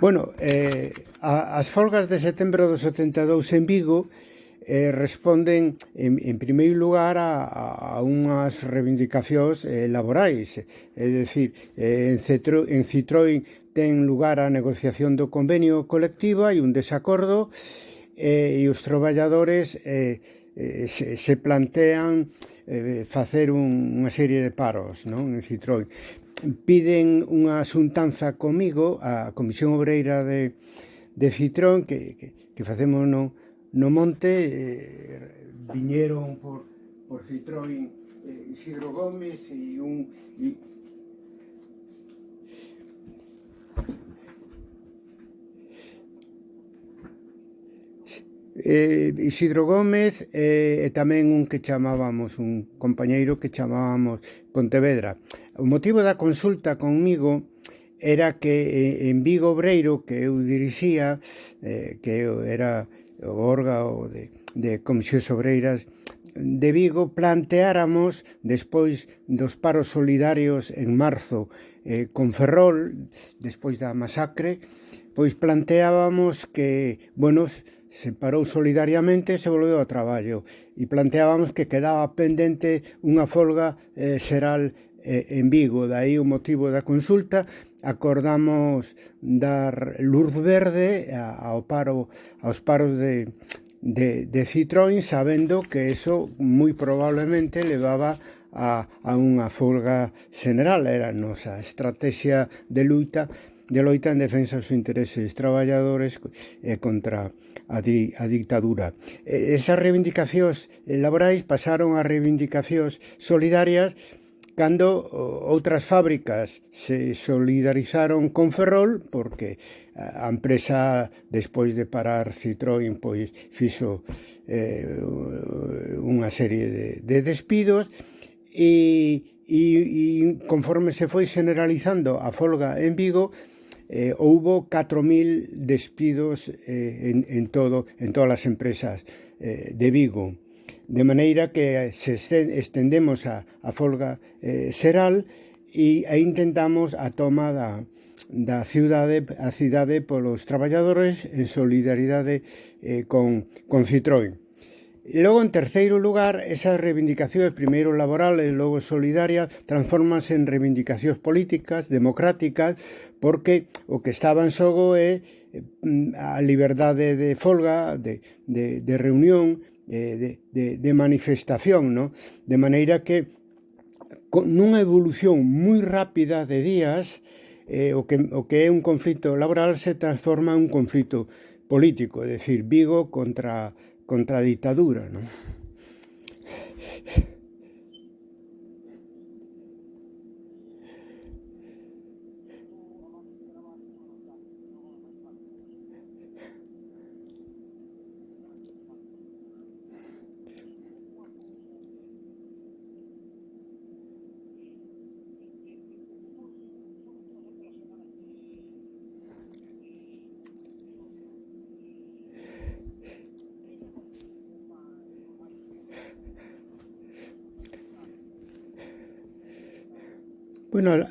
Bueno, eh, a, as folgas de setembro do 72 en Vigo eh, responden en, en primeiro lugar a, a unhas reivindicacións eh, laborais é dicir, eh, en, Cetro, en Citroën ten lugar a negociación do convenio colectivo e un desacordo eh, e os traballadores eh, eh, se, se plantean eh, facer un, unha serie de paros non? en Citroën piden unha xuntanza comigo a Comisión Obreira de, de Citrón que, que, que facemos no, no monte eh, viñeron por, por Citrón eh, Isidro Gómez e un e, eh, Isidro Gómez eh, e tamén un que chamábamos, un compañeiro que chamábamos Pontevedra. O motivo da consulta conmigo era que eh, en Vigo Obreiro, que eu dirixía, eh, que era o órgano de, de Comisións Obreiras de Vigo, planteáramos, despois dos paros solidarios en marzo eh, con Ferrol, despois da masacre, pois planteábamos que, bueno, se parou solidariamente e se volveu ao traballo. E planteábamos que quedaba pendente unha folga eh, xeral Eh, en Vigo, dai o motivo da consulta, acordamos dar luz verde ao paro aos paros de de, de Citroën sabendo que eso moi probablemente levaba a, a unha folga general era a nosa estrategia de luta de loita en defensa dos intereses traballadores e eh, contra a, di, a dictadura. Eh, esas reivindicacións laborais pasaron a reivindicacións solidarias cando outras fábricas se solidarizaron con Ferrol porque a empresa despois de parar Citroën pois fixo eh, unha serie de, de despidos e, e, e conforme se foi generalizando a folga en Vigo eh, houbo 4.000 despidos eh, en, en, todo, en todas as empresas eh, de Vigo. De maneira que se estendemos a, a folga eh, xeral e, e intentamos a toma da, da ciudade a cidade polos traballadores en solidaridade eh, con, con Citroën. E logo, en terceiro lugar, esas reivindicacións, primeiro laborales, logo solidarias, transformanse en reivindicacións políticas, democráticas, porque o que estaba en xogo é mm, a liberdade de folga, de, de, de reunión, Eh, de, de, de manifestación, ¿no? De maneira que con nunha evolución moi rápida de días, eh, o, que, o que é un conflito laboral se transforma en un conflito político, é dicir, Vigo contra, contra a ditadura, non? Bueno,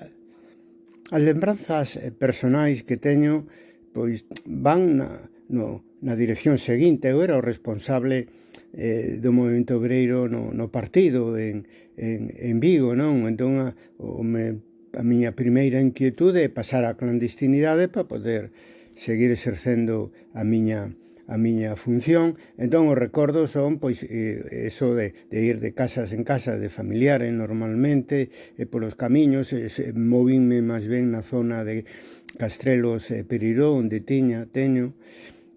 as lembranzas eh, personais que teño pois van na, no, na dirección seguinte. Eu era o responsable eh, do movimento obreiro no, no partido en, en, en Vigo, non? Entón, a, o me, a miña primeira inquietude é pasar á clandestinidade para poder seguir exercendo a miña a miña función entón os recordos son pois eh, eso de, de ir de casas en casas de familiares normalmente eh, polos camiños eh, movinme máis ben na zona de Castrelos e eh, Periró onde tiña, teño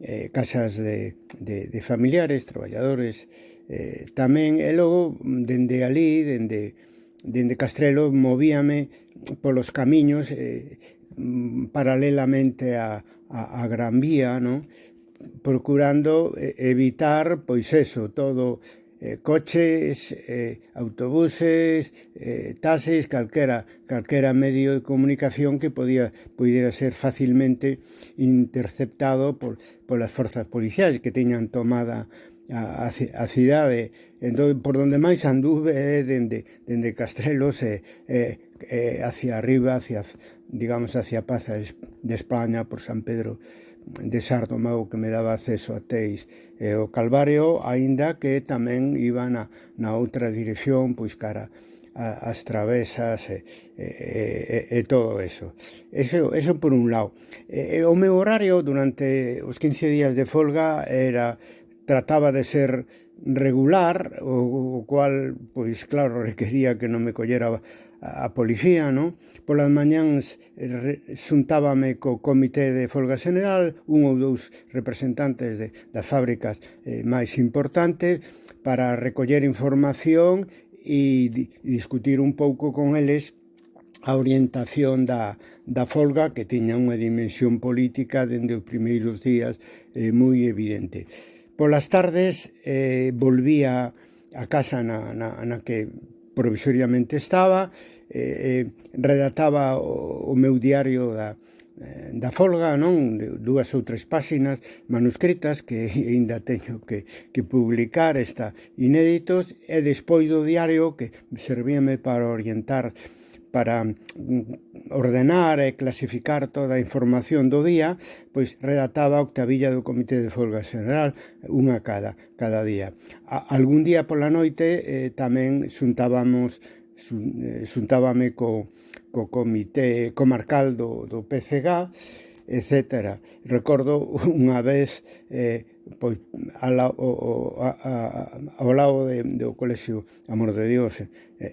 eh, casas de, de, de familiares traballadores eh, tamén e logo dende ali dende dende Castrelo movíame polos camiños eh, paralelamente a, a, a Gran Vía, non? procurando eh, evitar, pois eso, todo eh, coches, eh, autobuses, eh, taxis, calquera, calquera medio de comunicación que podía, pudiera ser facilmente interceptado por, por as forzas policiais que teñan tomada a, a, a cidade. Entón, por onde máis anduve é dende, dende Castrelos e, e, e hacia arriba, hacia, digamos, hacia Paz de España, por San Pedro de Sardomeu que me daba acceso a Teis e o Calvario, aínda que tamén iba na, na outra dirección, pois cara a, as travesas e, e, e, e todo eso. Eso, eso por un lado. E, o meu horario durante os 15 días de folga era trataba de ser regular, o, o cual, pois claro, requería que non me collera a policía, non? Polas mañáns eh, xuntábame co comité de folga general, un ou dous representantes de, das fábricas eh, máis importantes para recoller información e di, discutir un pouco con eles a orientación da, da folga que tiña unha dimensión política dende os primeiros días eh, moi evidente. Polas tardes eh, volvía a casa na, na, na que provisoriamente estaba, eh, eh, redactaba o, o meu diario da, eh, da folga, non? Dúas ou tres páxinas manuscritas que aínda teño que, que publicar está inéditos e despois do diario que servíame para orientar eh, para mm, ordenar e clasificar toda a información do día, pois redactaba a octavilla do Comité de Folga General, unha cada, cada día. A, algún día pola noite eh, tamén xuntábamos eh, xuntábame co, co comité comarcal do, do PCG, etc. Recordo unha vez eh, pois ala, o, o, a, a, ao lado de, do colexio Amor de Dios eh,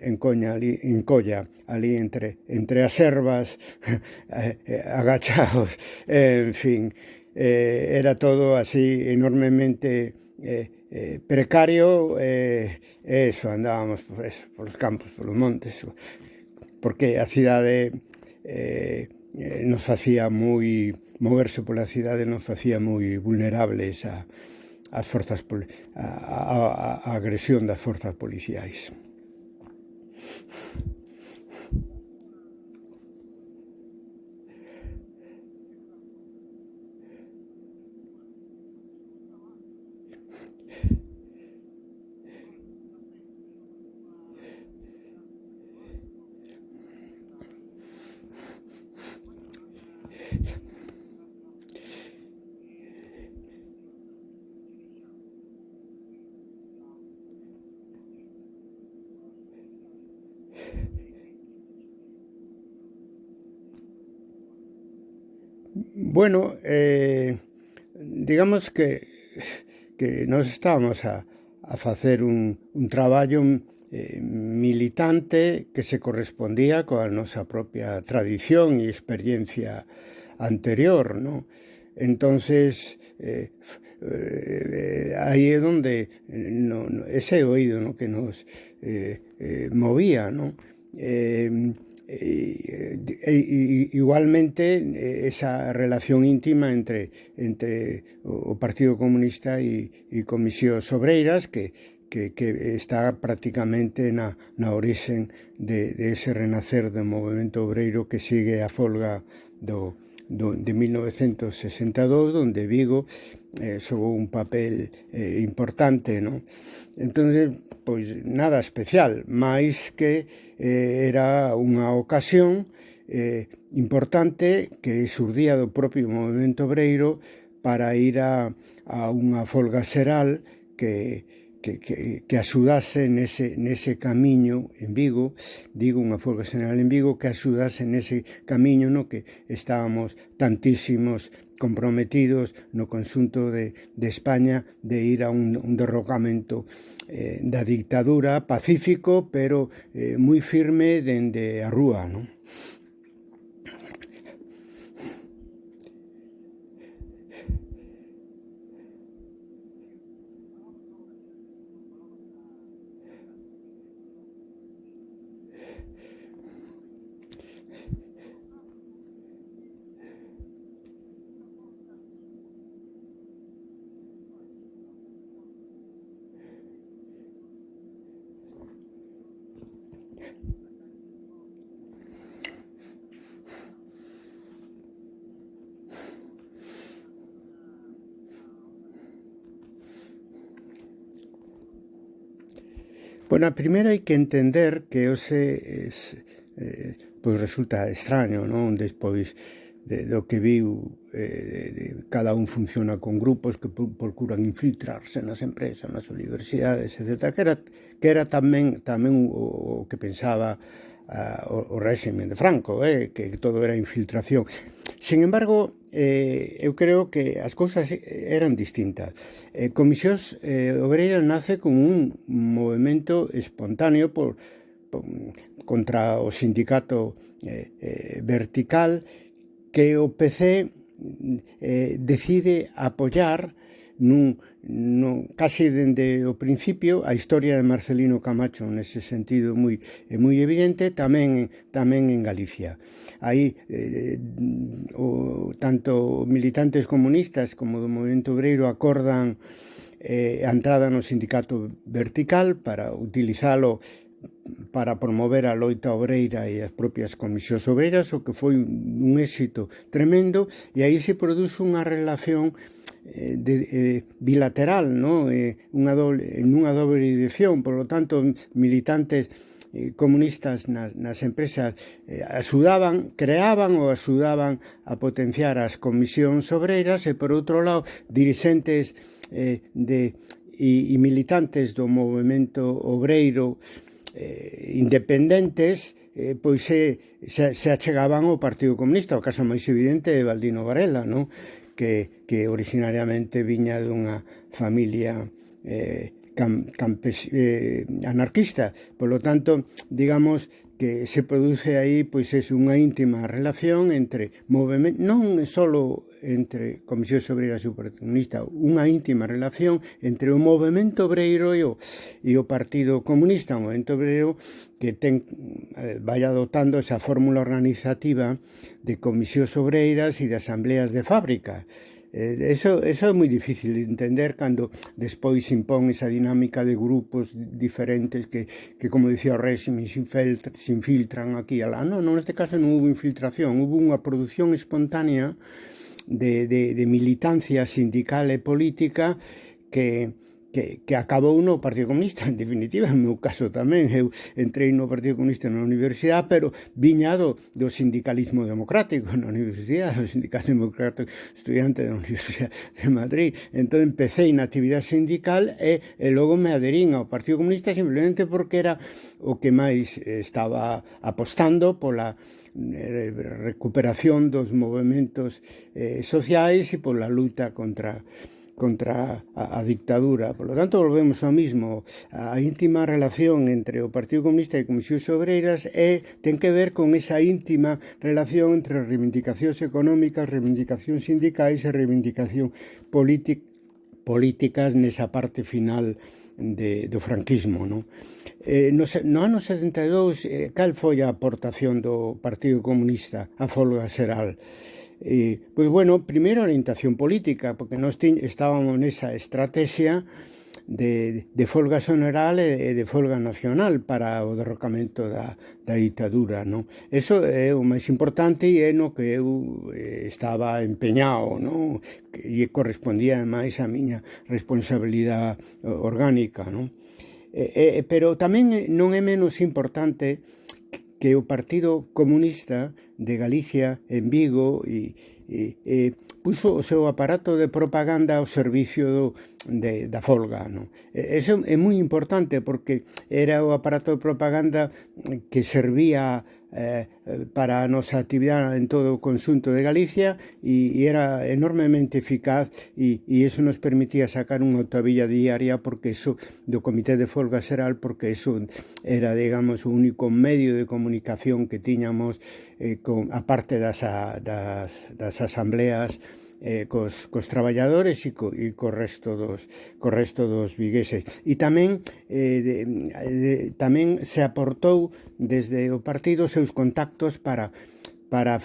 en Coña, ali, en Colla, ali entre, entre as ervas eh, eh, agachados, en fin, eh, era todo así enormemente eh, eh, precario, eh, eso, andábamos por, eso, por os campos, por os montes, porque a cidade eh, nos facía moi moverse pola cidade non facía moi vulnerables a, as forzas a, a, a agresión das forzas policiais. Bueno, eh, digamos que, que nos estábamos a, a facer un, un traballo eh, militante que se correspondía coa nosa propia tradición e experiencia anterior, ¿no? Entonces, eh, eh, aí é onde no, no, ese oído no, que nos eh, eh, movía, ¿no? Eh, Eh, igualmente eh, esa relación íntima entre, entre o Partido Comunista e, e Comisións Obreiras que que, que está prácticamente na, na orixen de, de ese renacer do movimento obreiro que sigue a folga do, do, de 1962, donde Vigo eh, xogou un papel eh, importante, non? Entón, pois nada especial, máis que eh, era unha ocasión eh, importante que surdía do propio movimento obreiro para ir a, a unha folga xeral que, que, que, que axudase nese, nese camiño en Vigo, digo unha folga xeral en Vigo, que axudase nese camiño no que estábamos tantísimos comprometidos no conxunto de, de España de ir a un, un derrocamento eh, da dictadura pacífico, pero eh, moi firme dende a rúa, non? Bueno, a primeira hai que entender que hoxe es, eh, pois resulta extraño, non? Despois de, do que viu eh, de, cada un funciona con grupos que procuran infiltrarse nas empresas, nas universidades, etc. Que era, que era tamén, tamén o, o que pensaba uh, o, o réxime de Franco, eh, que todo era infiltración. Sin embargo, eh, eu creo que as cousas eh, eran distintas. Eh, Comisións eh, Obreira nace como un movimento espontáneo por, por contra o sindicato eh, eh, vertical que o PC eh, decide apoyar nun, non, case dende o principio a historia de Marcelino Camacho nese sentido moi é moi evidente tamén tamén en Galicia. Aí eh, o, tanto militantes comunistas como do movimento obreiro acordan eh, a entrada no sindicato vertical para utilizalo para promover a loita obreira e as propias comisións obreiras, o que foi un éxito tremendo, e aí se produce unha relación eh, de, eh, bilateral, no? eh, unha doble, unha doble dirección, por lo tanto, militantes eh, comunistas nas, nas empresas eh, axudaban, creaban ou axudaban a potenciar as comisións obreiras e, por outro lado, dirigentes eh, de, e, e militantes do movimento obreiro eh, eh, independentes eh, pois se, se, se achegaban ao Partido Comunista, o caso máis evidente de Valdino Varela, non? Que, que originariamente viña dunha familia eh, cam, campes, eh, anarquista. Por lo tanto, digamos que se produce aí pois é unha íntima relación entre movimento, non só entre Comisión Obreira Supercomunista unha íntima relación entre o movimento obreiro e o, e o Partido Comunista, o movimento obreiro que ten eh, vai adoptando esa fórmula organizativa de comisións obreiras e de asambleas de fábrica. Eh, eso, eso é moi difícil de entender cando despois se impón esa dinámica de grupos diferentes que, que como dicía o réxime, se, infiltran, se infiltran aquí e alá. Non, non, neste caso non hubo infiltración, hubo unha produción espontánea de, de, de militancia sindical e política que que, que acabou no Partido Comunista, en definitiva, no meu caso tamén, eu entrei no Partido Comunista na universidade, pero viñado do sindicalismo democrático na universidade, do sindicato democrático estudiante da Universidade de Madrid. Entón empecé na actividade sindical e, e logo me aderín ao Partido Comunista simplemente porque era o que máis eh, estaba apostando pola eh, recuperación dos movimentos eh, sociais e pola luta contra contra a, a dictadura. Por lo tanto, volvemos ao mismo. A íntima relación entre o Partido Comunista e Comisións Obreiras é, ten que ver con esa íntima relación entre reivindicacións económicas, reivindicacións sindicais e reivindicación política políticas nesa parte final de, do franquismo. Non? Eh, no, no ano 72, eh, cal foi a aportación do Partido Comunista a folga xeral? Eh, pois bueno, primeiro orientación política, porque nós tiñ, estábamos nesa estrategia de, de folga general e de folga nacional para o derrocamento da, da ditadura. Non? Eso é o máis importante e é eh, no que eu estaba empeñado, non? e correspondía máis a miña responsabilidade orgánica. Non? E, eh, e, pero tamén non é menos importante que o Partido Comunista de Galicia en Vigo e, e, e puso o seu aparato de propaganda ao servicio do, de, da folga. Non? E, eso é moi importante porque era o aparato de propaganda que servía eh, para a nosa actividade en todo o consunto de Galicia e, e era enormemente eficaz e, e eso nos permitía sacar unha octavilla diaria porque eso do Comité de Folga Xeral porque eso era, digamos, o único medio de comunicación que tiñamos eh, con, aparte das, a, das, das asambleas eh, cos, cos traballadores e co, e co resto dos co resto dos vigueses. E tamén eh, de, de, tamén se aportou desde o partido seus contactos para para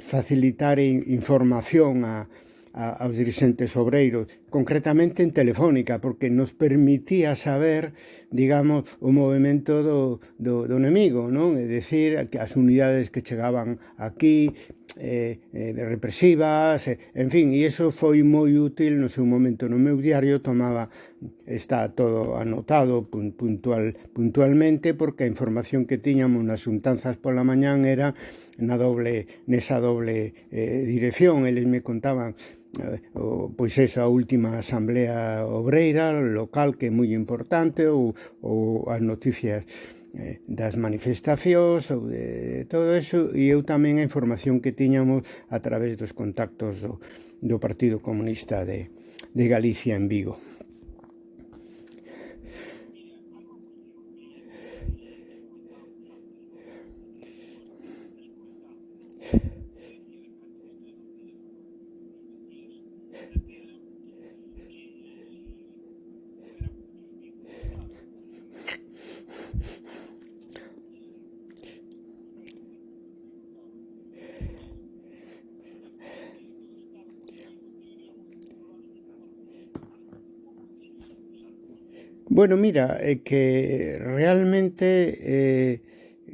facilitar información a, a, aos dirigentes obreiros, concretamente en Telefónica, porque nos permitía saber digamos, o movimento do, do, do enemigo, non? É dicir, as unidades que chegaban aquí, eh, eh, represivas, eh, en fin, e iso foi moi útil no seu momento no meu diario, tomaba está todo anotado puntual, puntualmente porque a información que tiñamos nas xuntanzas pola mañán era na doble nesa doble eh, dirección, eles me contaban Eh, o, pois esa última asamblea obreira local que é moi importante ou, ou as noticias eh, das manifestacións ou de, de todo eso e eu tamén a información que tiñamos a través dos contactos do, do Partido Comunista de, de Galicia en Vigo. Yeah. Bueno, mira, é que realmente eh,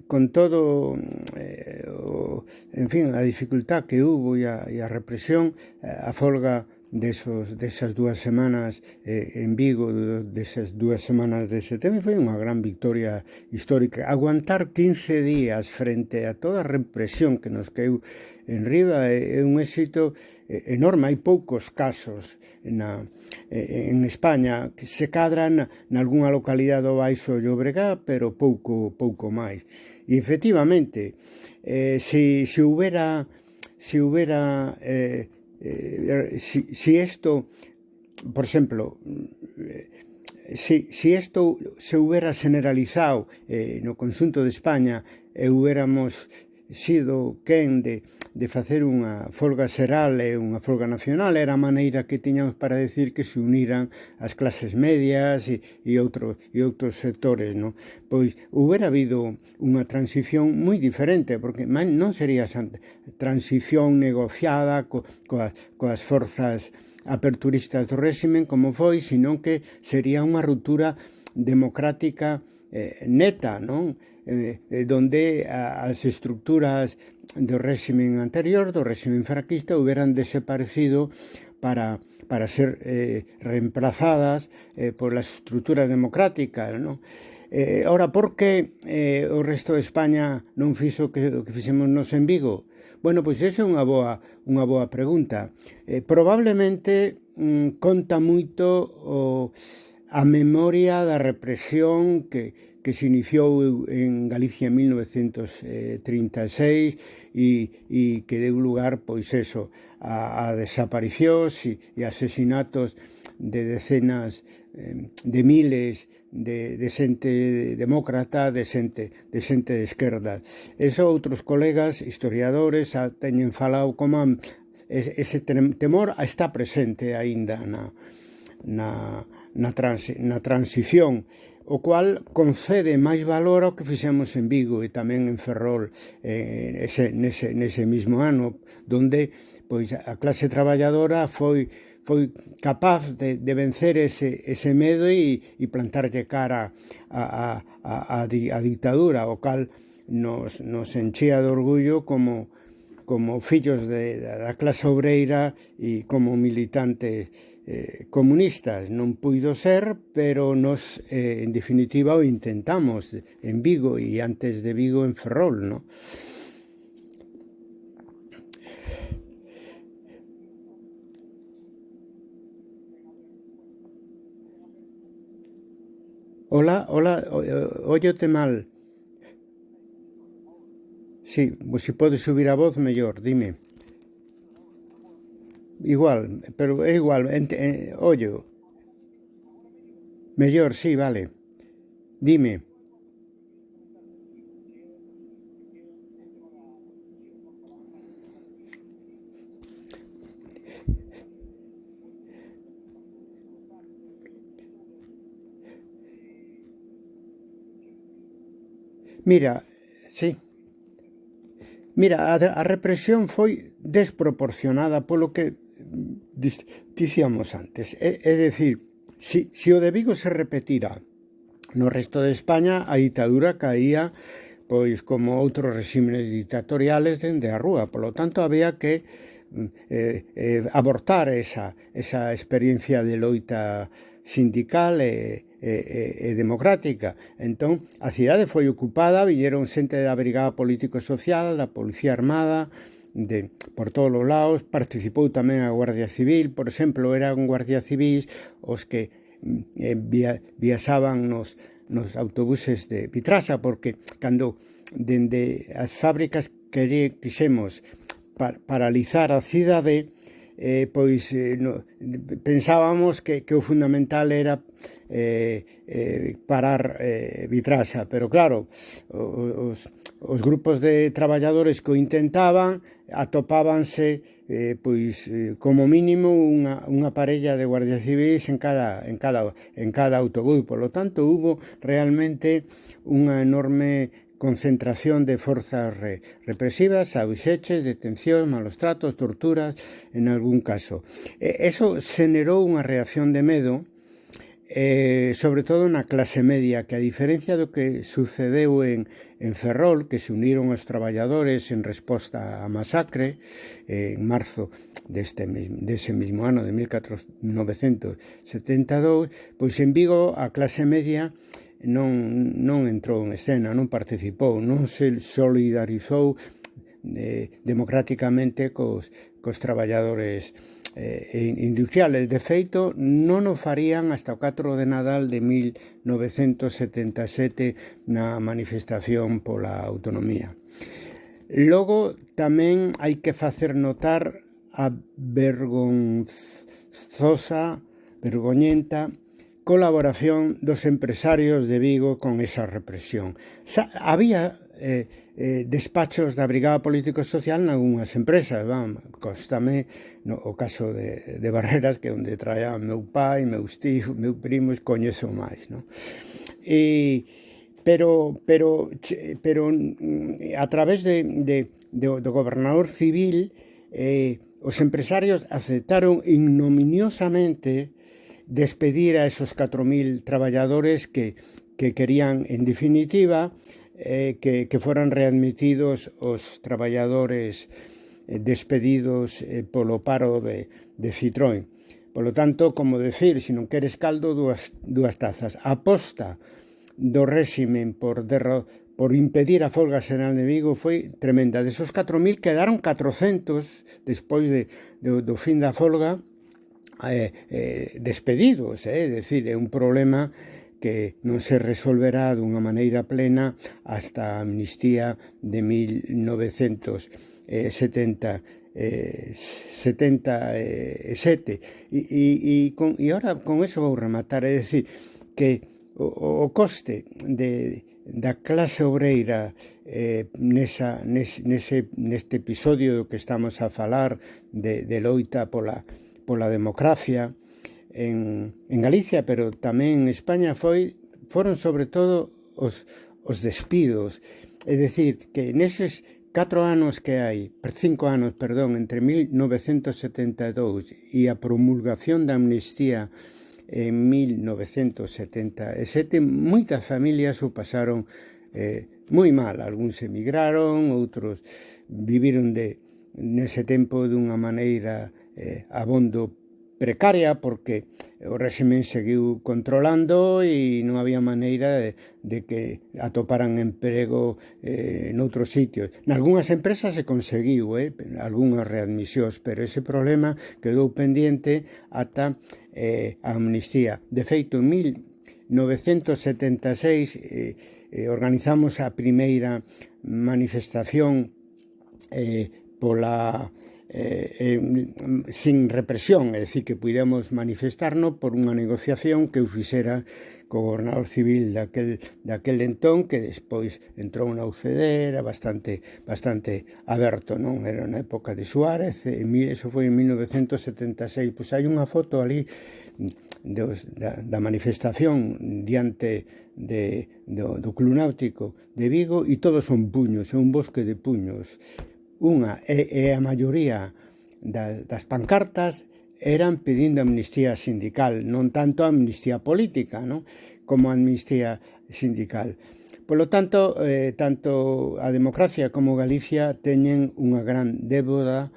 con todo eh, o, en fin, a dificultad que hubo e a, e a represión, eh, a folga desos, desas dúas semanas eh, en Vigo, desas dúas semanas de setembro, foi unha gran victoria histórica. Aguantar 15 días frente a toda a represión que nos queu en Riba é, é un éxito eh, enorme. Hai poucos casos na, eh, en España que se cadran nalgúna localidade do Baixo Llobregá, pero pouco, pouco máis. E efectivamente, eh, se, se houbera se houbera eh, Eh, eh, si, si esto, por exemplo, eh, si, si isto se houbera generalizado eh, no consunto de España e hubiéramos sido quen de, de facer unha folga xeral e unha folga nacional era a maneira que tiñamos para decir que se uniran as clases medias e, e, outro, e outros sectores non? pois houbera habido unha transición moi diferente porque non sería esa transición negociada co, coas, coas forzas aperturistas do réximen como foi, senón que sería unha ruptura democrática eh, neta, non? Eh, eh, donde as estructuras do réximen anterior, do réximen franquista, hubieran desaparecido para, para ser eh, reemplazadas eh, por las estrutura democrática, non? Eh, ora, por que eh, o resto de España non fixo que, o que fixemos nos en Vigo? Bueno, pois esa é unha boa, unha boa pregunta. Eh, probablemente mm, conta moito o, a memoria da represión que, que se iniciou en Galicia en 1936 e, e que deu lugar, pois eso, a, a desaparicións e, e asesinatos de decenas de miles de, de xente demócrata, de xente, de xente de esquerda. Eso outros colegas, historiadores, a, teñen falado como ese temor está presente aínda na, na, na, trans, na transición o cual concede máis valor ao que fixemos en Vigo e tamén en Ferrol eh, ese, nese, nese mismo ano, donde pois a clase traballadora foi foi capaz de, de vencer ese, ese medo e, e plantarlle cara a, a, a, a, di, a dictadura, o cal nos, nos enchía de orgullo como, como fillos de, da clase obreira e como militantes eh, comunistas non puido ser, pero nos, eh, en definitiva, o intentamos en Vigo e antes de Vigo en Ferrol, no? Hola, hola, óyote mal. Sí, se si podes subir a voz, mellor, dime. Igual, pero é igual, ente, eh, ollo. Mellor, sí, vale. Dime. Mira, sí. Mira, a, a represión foi desproporcionada polo que dicíamos antes. É, é decir, si, si o de Vigo se repetira no resto de España, a ditadura caía pois como outros regímenes dictatoriales dende a rúa. Polo tanto, había que mm, eh, eh, abortar esa, esa experiencia de loita sindical e, e, e, democrática. Entón, a cidade foi ocupada, viñeron xente da Brigada Político-Social, da Policía Armada, de, por todos os lados, participou tamén a Guardia Civil, por exemplo, eran Guardia Civil os que mm, eh, via, viaxaban nos, nos autobuses de Vitrasa, porque cando dende as fábricas que quixemos par, paralizar a cidade, eh, pois eh, no, pensábamos que, que o fundamental era eh, eh, parar eh, Vitrasa, pero claro, os, os grupos de traballadores que o intentaban atopábanse eh, pois eh, como mínimo unha, unha parella de guardias civis en cada, en cada, en cada autobús Por lo tanto hubo realmente unha enorme concentración de forzas re, represivas, auxeches, detencións, malos tratos, torturas, en algún caso. E, eso xenerou unha reacción de medo eh, sobre todo na clase media, que a diferencia do que sucedeu en, en Ferrol, que se uniron os traballadores en resposta á masacre eh, en marzo deste mesmo, dese mesmo ano de 1972, pois en Vigo a clase media non, non entrou en escena, non participou, non se solidarizou eh, democráticamente cos, cos traballadores Eh, eh, industriales. De feito, non o farían hasta o 4 de Nadal de 1977 na manifestación pola autonomía. Logo, tamén hai que facer notar a vergonzosa, vergoñenta, colaboración dos empresarios de Vigo con esa represión. Sa había eh, eh, despachos da Brigada Político Social nalgúnas empresas, van, constame no, o caso de, de Barreras que onde traía meu pai, meus tíos, meu primos, coñezo máis, non? E, pero, pero, pero mm, a través de, de, de, do gobernador civil eh, os empresarios aceptaron ignominiosamente despedir a esos 4.000 traballadores que, que querían, en definitiva, eh, que, que foran readmitidos os traballadores eh, despedidos eh, polo paro de, de Citroën. Polo tanto, como decir, se non queres caldo, dúas, dúas tazas. Aposta do réximen por, derro por impedir a folga xeral de Vigo foi tremenda. Desos 4.000 quedaron 400 despois de, do, do fin da folga eh, eh, despedidos. Eh? É dicir, é un problema que non se resolverá dunha maneira plena hasta a amnistía de 1970 eh, 77 e, e, e, con, e ahora con eso vou rematar é dicir que o, o coste de, da clase obreira eh, nesa, nese, nese, neste episodio do que estamos a falar de, de loita pola, pola democracia en, en Galicia, pero tamén en España foi foron sobre todo os, os despidos. É dicir, que neses catro anos que hai, cinco anos, perdón, entre 1972 e a promulgación da amnistía en 1977, moitas familias o pasaron eh, moi mal. Alguns emigraron, outros viviron de nese tempo dunha maneira eh, abondo precaria porque o réximen seguiu controlando e non había maneira de, de que atoparan emprego eh, noutros sitios. Nalgúnas empresas se conseguiu, eh, algunhas readmisións, pero ese problema quedou pendiente ata eh, a amnistía. De feito, en 1976 eh, eh, organizamos a primeira manifestación eh, pola eh, eh, sin represión, é dicir, que pudemos manifestarnos por unha negociación que eu fixera co gobernador civil daquel, daquel entón que despois entrou na UCD era bastante, bastante aberto non? Era na época de Suárez e mi, eso foi en 1976 pois hai unha foto ali dos, da, da manifestación diante de, do, do Club Náutico de Vigo e todos son puños, é un bosque de puños unha e, e a maioría da, das pancartas eran pedindo amnistía sindical, non tanto amnistía política, non? como amnistía sindical. Polo tanto, eh, tanto a democracia como Galicia teñen unha gran déboda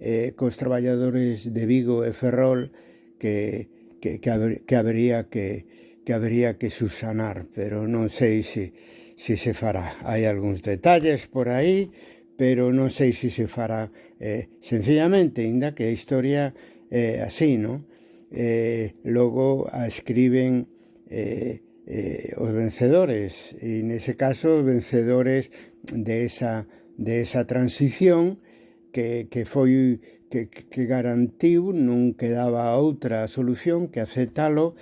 eh, cos traballadores de Vigo e Ferrol que, que, que, haber, que habería que, que habería que subsanar, pero non sei se, se se fará. Hai algúns detalles por aí, pero non sei se se fará eh, sencillamente, inda que a historia é eh, así, non? Eh, logo a escriben eh, eh, os vencedores, e nese caso os vencedores de esa, de esa transición que, que foi que, que garantiu non quedaba outra solución que aceptalo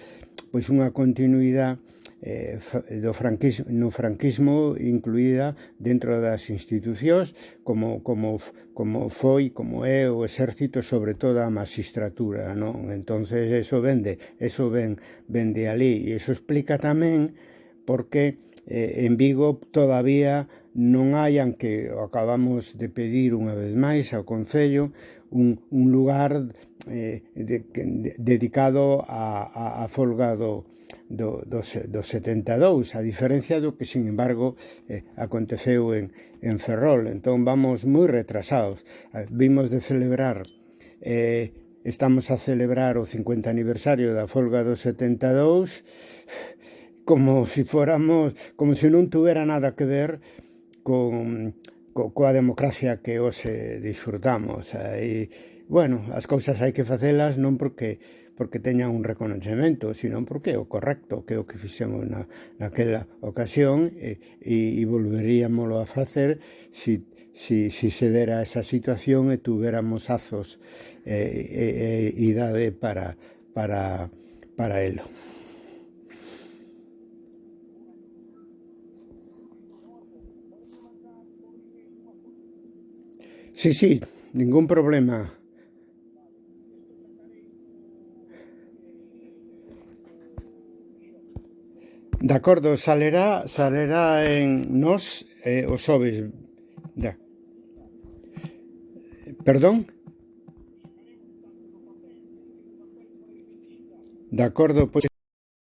pois unha continuidade eh, do franquismo, no franquismo incluída dentro das institucións como, como, como foi, como é o exército sobre todo a magistratura non? entonces eso vende eso ven, vende ali e eso explica tamén porque eh, en Vigo todavía non hai, aunque acabamos de pedir unha vez máis ao Concello, un, un lugar eh, de, de, dedicado a, a, a folga do, do, do, do 72 a diferencia do que sin embargo eh, aconteceu en, en Ferrol. Entón vamos moi retrasados. Eh, vimos de celebrar eh, estamos a celebrar o 50 aniversario da folga do 72 como se si fóramos como se si non tuvera nada que ver con co, coa democracia que hoxe disfrutamos. E, bueno, as cousas hai que facelas non porque porque teñan un reconocemento, senón porque é o correcto, que é o que fixemos na, naquela ocasión e, e, e volveríamoslo a facer se si, si, si se dera esa situación e tuveramos azos e, e, e idade para, para, para elo. Sí, sí, ningún problema. De acordo, salerá, salerá en nos eh, os sobes. Da. Perdón? De acordo, pois